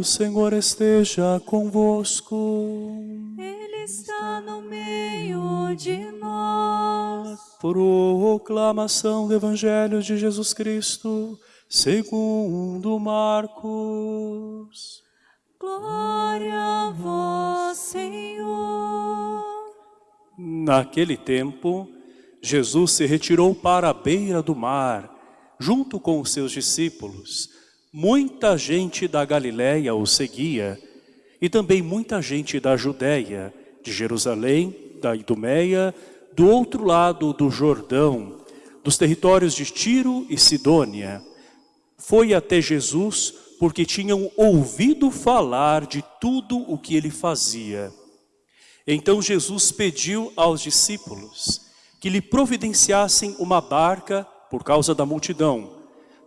O Senhor esteja convosco. Ele está no meio de nós. Proclamação do Evangelho de Jesus Cristo, segundo Marcos. Glória a vós, Senhor. Naquele tempo, Jesus se retirou para a beira do mar, junto com os seus discípulos. Muita gente da Galiléia o seguia, e também muita gente da Judéia, de Jerusalém, da Idumeia, do outro lado do Jordão, dos territórios de Tiro e Sidônia. Foi até Jesus porque tinham ouvido falar de tudo o que ele fazia. Então Jesus pediu aos discípulos que lhe providenciassem uma barca por causa da multidão,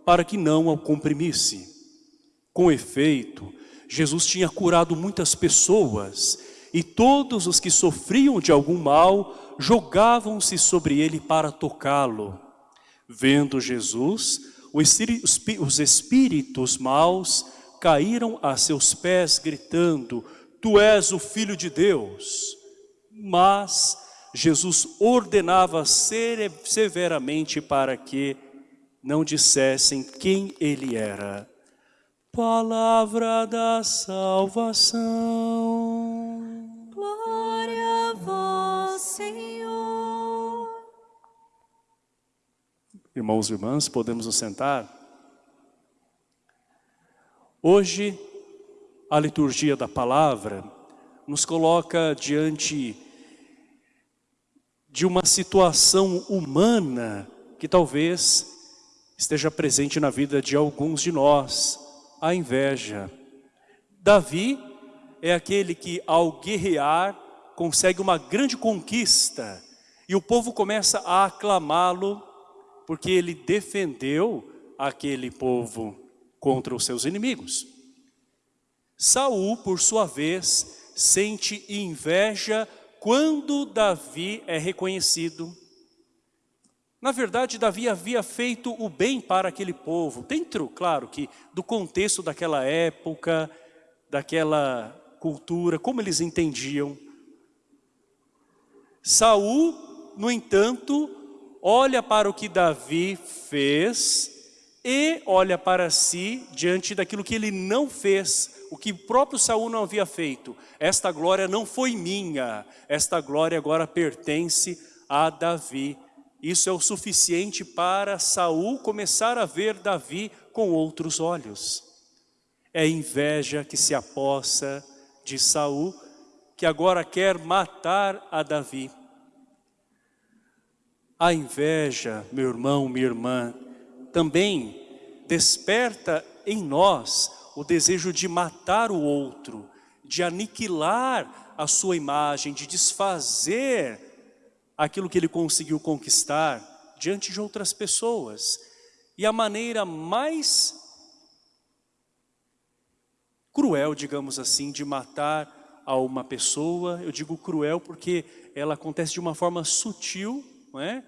para que não o comprimisse. Com efeito, Jesus tinha curado muitas pessoas e todos os que sofriam de algum mal jogavam-se sobre ele para tocá-lo. Vendo Jesus, os espíritos maus caíram a seus pés gritando, Tu és o Filho de Deus. Mas Jesus ordenava severamente para que não dissessem quem ele era. Palavra da salvação. Glória a vós, Senhor. Irmãos e irmãs, podemos nos sentar? Hoje, a liturgia da palavra nos coloca diante de uma situação humana que talvez esteja presente na vida de alguns de nós, a inveja. Davi é aquele que ao guerrear consegue uma grande conquista e o povo começa a aclamá-lo porque ele defendeu aquele povo contra os seus inimigos. Saul, por sua vez, sente inveja quando Davi é reconhecido. Na verdade, Davi havia feito o bem para aquele povo, dentro, claro, que do contexto daquela época, daquela cultura, como eles entendiam. Saul, no entanto, olha para o que Davi fez e olha para si diante daquilo que ele não fez o que o próprio Saul não havia feito. Esta glória não foi minha, esta glória agora pertence a Davi. Isso é o suficiente para Saul começar a ver Davi com outros olhos. É inveja que se apossa de Saul, que agora quer matar a Davi. A inveja, meu irmão, minha irmã, também desperta em nós o desejo de matar o outro, de aniquilar a sua imagem, de desfazer aquilo que ele conseguiu conquistar diante de outras pessoas. E a maneira mais cruel, digamos assim, de matar a uma pessoa, eu digo cruel porque ela acontece de uma forma sutil, não é?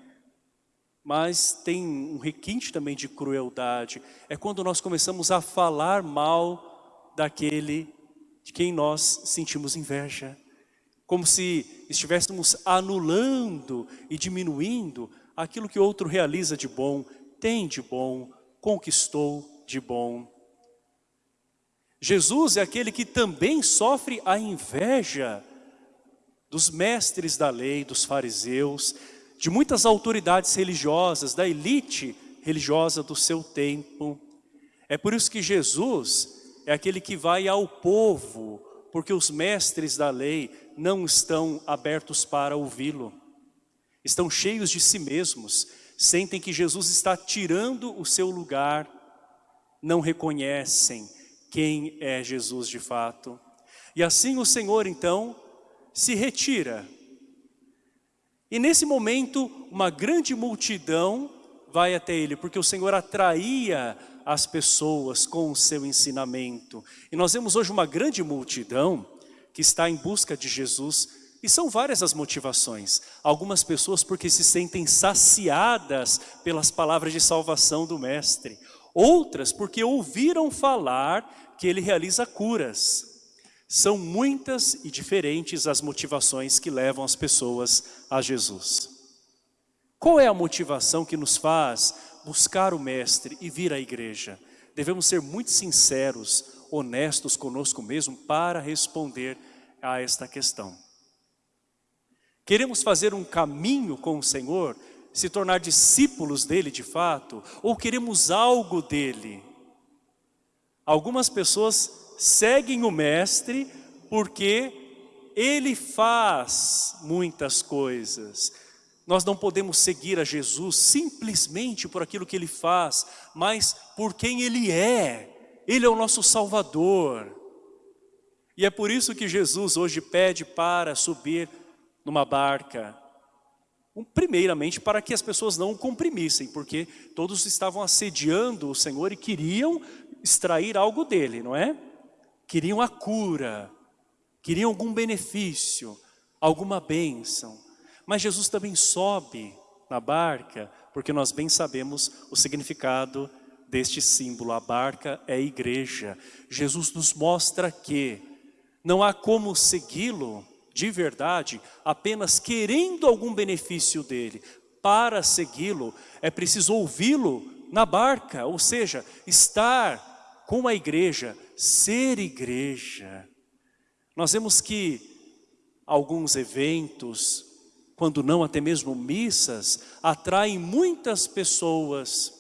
mas tem um requinte também de crueldade. É quando nós começamos a falar mal daquele de quem nós sentimos inveja. Como se estivéssemos anulando e diminuindo aquilo que outro realiza de bom, tem de bom, conquistou de bom. Jesus é aquele que também sofre a inveja dos mestres da lei, dos fariseus, de muitas autoridades religiosas, da elite religiosa do seu tempo. É por isso que Jesus é aquele que vai ao povo, porque os mestres da lei não estão abertos para ouvi-lo. Estão cheios de si mesmos, sentem que Jesus está tirando o seu lugar, não reconhecem quem é Jesus de fato. E assim o Senhor então se retira e nesse momento, uma grande multidão vai até ele, porque o Senhor atraía as pessoas com o seu ensinamento. E nós vemos hoje uma grande multidão que está em busca de Jesus, e são várias as motivações. Algumas pessoas porque se sentem saciadas pelas palavras de salvação do Mestre. outras porque ouviram falar que ele realiza curas. São muitas e diferentes as motivações que levam as pessoas a Jesus. Qual é a motivação que nos faz buscar o Mestre e vir à igreja? Devemos ser muito sinceros, honestos conosco mesmo para responder a esta questão. Queremos fazer um caminho com o Senhor se tornar discípulos dele de fato, ou queremos algo dele? Algumas pessoas seguem o mestre porque ele faz muitas coisas. Nós não podemos seguir a Jesus simplesmente por aquilo que ele faz, mas por quem ele é. Ele é o nosso Salvador. E é por isso que Jesus hoje pede para subir numa barca Primeiramente para que as pessoas não o comprimissem, porque todos estavam assediando o Senhor e queriam extrair algo dele, não é? Queriam a cura, queriam algum benefício, alguma bênção. Mas Jesus também sobe na barca, porque nós bem sabemos o significado deste símbolo. A barca é a igreja. Jesus nos mostra que não há como segui-lo de verdade, apenas querendo algum benefício dele. Para segui-lo, é preciso ouvi-lo na barca, ou seja, estar com a igreja, ser igreja. Nós vemos que alguns eventos, quando não até mesmo missas, atraem muitas pessoas.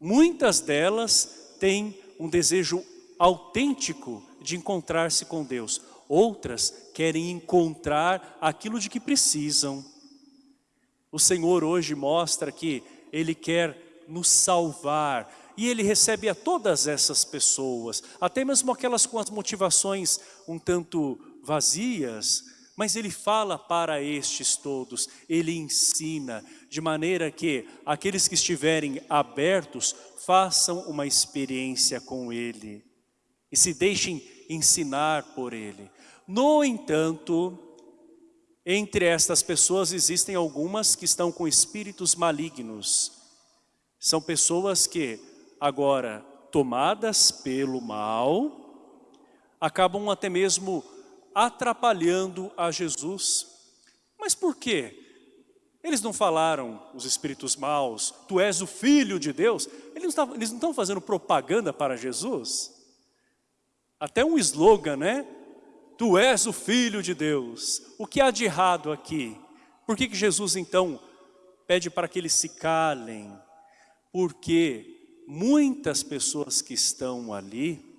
Muitas delas têm um desejo autêntico de encontrar-se com Deus. Outras querem encontrar aquilo de que precisam. O Senhor hoje mostra que Ele quer nos salvar e Ele recebe a todas essas pessoas, até mesmo aquelas com as motivações um tanto vazias, mas Ele fala para estes todos, Ele ensina, de maneira que aqueles que estiverem abertos façam uma experiência com Ele e se deixem ensinar por Ele. No entanto, entre estas pessoas existem algumas que estão com espíritos malignos. São pessoas que agora, tomadas pelo mal, acabam até mesmo atrapalhando a Jesus. Mas por quê? Eles não falaram, os espíritos maus, tu és o filho de Deus. Eles não, estão fazendo propaganda para Jesus. Até um slogan, né? Tu és o Filho de Deus. O que há de errado aqui? Por que, que Jesus então pede para que eles se calem? Porque muitas pessoas que estão ali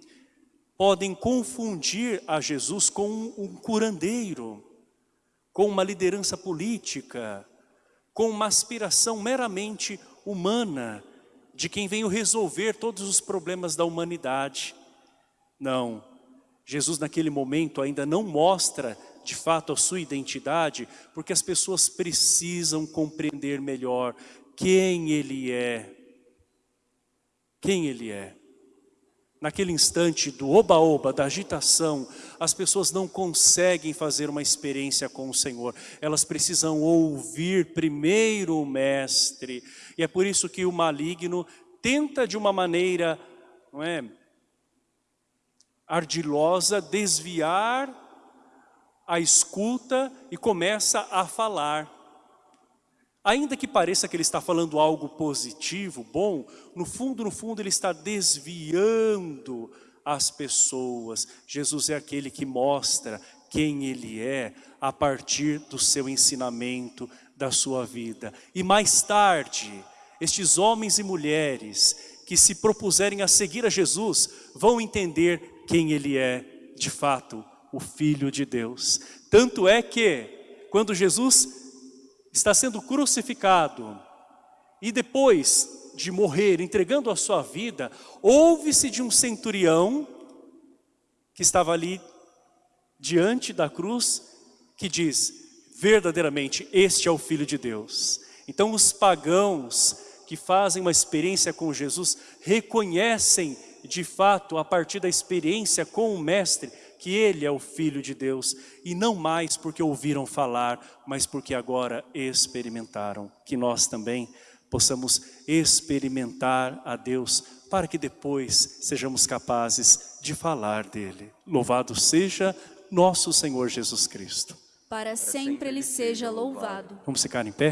podem confundir a Jesus com um curandeiro, com uma liderança política, com uma aspiração meramente humana de quem veio resolver todos os problemas da humanidade. Não, Jesus naquele momento ainda não mostra de fato a sua identidade, porque as pessoas precisam compreender melhor quem Ele é. Quem Ele é. Naquele instante do oba-oba, da agitação, as pessoas não conseguem fazer uma experiência com o Senhor. Elas precisam ouvir primeiro o Mestre. E é por isso que o maligno tenta de uma maneira, não é, ardilosa desviar a escuta e começa a falar. Ainda que pareça que ele está falando algo positivo, bom, no fundo, no fundo ele está desviando as pessoas. Jesus é aquele que mostra quem ele é a partir do seu ensinamento, da sua vida. E mais tarde, estes homens e mulheres que se propuserem a seguir a Jesus, vão entender quem ele é de fato, o Filho de Deus. Tanto é que, quando Jesus está sendo crucificado, e depois de morrer, entregando a sua vida, ouve-se de um centurião, que estava ali diante da cruz, que diz, verdadeiramente, este é o Filho de Deus. Então os pagãos que fazem uma experiência com Jesus, reconhecem de fato, a partir da experiência com o Mestre, que Ele é o Filho de Deus, e não mais porque ouviram falar, mas porque agora experimentaram, que nós também possamos experimentar a Deus para que depois sejamos capazes de falar dele. Louvado seja nosso Senhor Jesus Cristo. Para sempre ele seja louvado. Vamos ficar em pé?